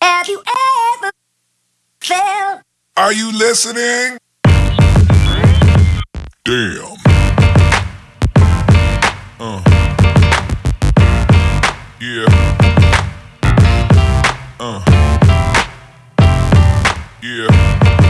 Have you ever felt? Are you listening? Damn. Uh. Yeah. Uh. Yeah.